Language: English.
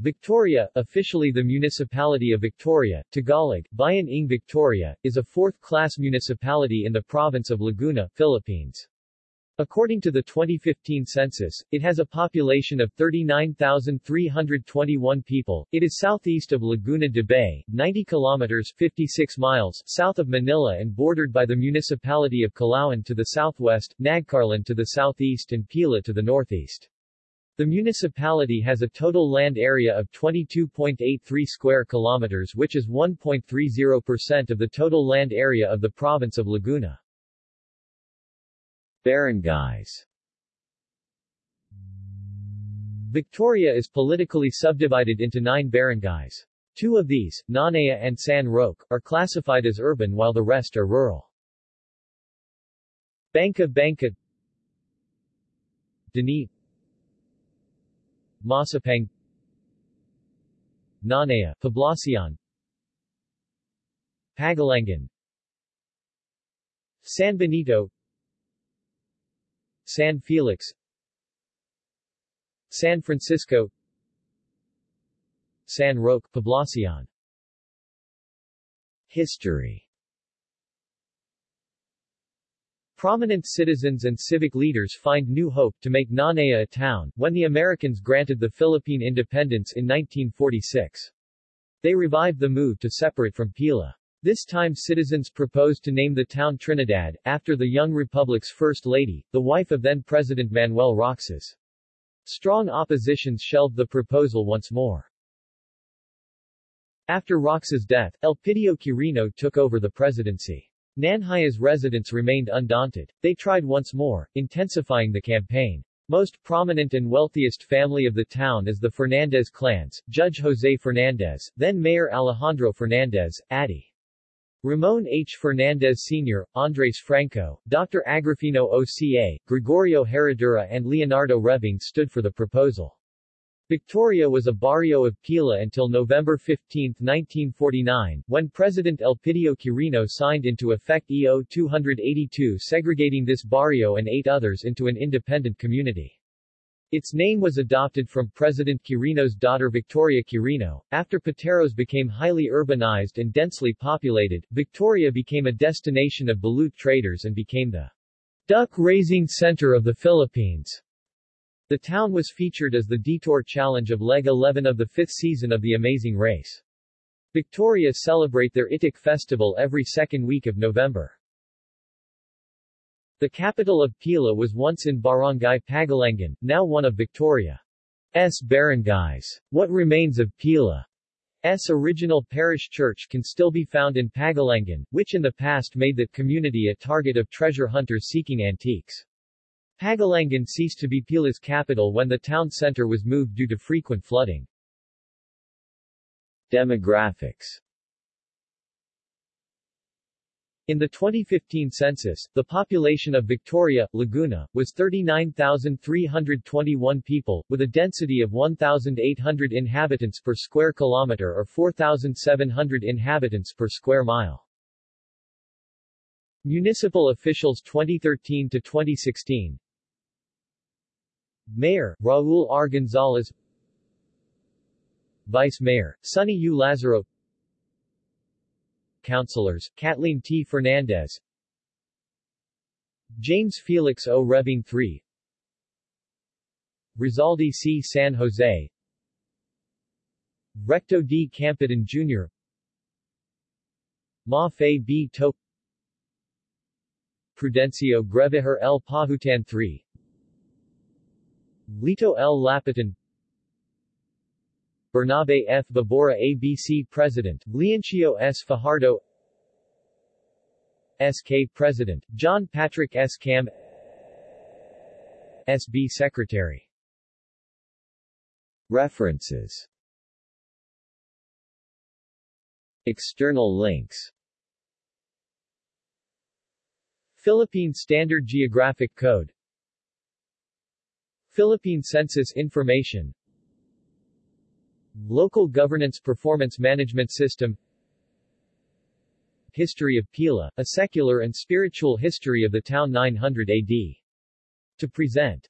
Victoria, officially the Municipality of Victoria, Tagalog, Bayan ng Victoria, is a fourth-class municipality in the province of Laguna, Philippines. According to the 2015 census, it has a population of 39,321 people. It is southeast of Laguna de Bay, 90 kilometers 56 miles south of Manila and bordered by the municipality of Calauan to the southwest, Nagcarlan to the southeast and Pila to the northeast. The municipality has a total land area of 22.83 square kilometers which is 1.30% of the total land area of the province of Laguna. Barangays Victoria is politically subdivided into nine barangays. Two of these, Nanhaya and San Roque, are classified as urban while the rest are rural. Banca Banca Dini Masapang Nanhaya, Poblacion Pagalangan San Benito San Felix San Francisco San Roque, Poblacion. History Prominent citizens and civic leaders find new hope to make Nanhaya a town, when the Americans granted the Philippine independence in 1946. They revived the move to separate from Pila. This time citizens proposed to name the town Trinidad, after the young republic's first lady, the wife of then-President Manuel Roxas. Strong oppositions shelved the proposal once more. After Roxas' death, Elpidio Quirino took over the presidency. Nanhaya's residents remained undaunted. They tried once more, intensifying the campaign. Most prominent and wealthiest family of the town is the Fernandez clans, Judge Jose Fernandez, then Mayor Alejandro Fernandez, Addy. Ramon H. Fernandez Sr., Andres Franco, Dr. Agrifino OCA, Gregorio Herradura and Leonardo Rebing stood for the proposal. Victoria was a barrio of Pila until November 15, 1949, when President Elpidio Quirino signed into effect EO 282 segregating this barrio and eight others into an independent community. Its name was adopted from President Quirino's daughter Victoria Quirino. After Pateros became highly urbanized and densely populated, Victoria became a destination of balut traders and became the duck-raising center of the Philippines. The town was featured as the Detour Challenge of Leg 11 of the fifth season of The Amazing Race. Victoria celebrate their Itik festival every second week of November. The capital of Pila was once in Barangay Pagalangan, now one of Victoria's barangays. What remains of Pila's original parish church can still be found in Pagalangan, which in the past made that community a target of treasure hunters seeking antiques. Pagalangan ceased to be Pila's capital when the town center was moved due to frequent flooding. Demographics in the 2015 census, the population of Victoria, Laguna, was 39,321 people, with a density of 1,800 inhabitants per square kilometer or 4,700 inhabitants per square mile. Municipal officials 2013 to 2016 Mayor, Raul R. Gonzalez Vice Mayor, Sonny U. Lazaro Councilors, Kathleen T. Fernandez James Felix O. Rebing III Rizaldi C. San Jose Recto D. Campidan Jr. Ma Fei B. To Prudencio Greveher L. Pahutan III Lito L. Lapitan Bernabe F. Babora ABC President, Leoncio S. Fajardo SK President, John Patrick S. Cam SB Secretary References External links Philippine Standard Geographic Code Philippine Census Information. Local Governance Performance Management System. History of Pila, a secular and spiritual history of the town 900 AD. To present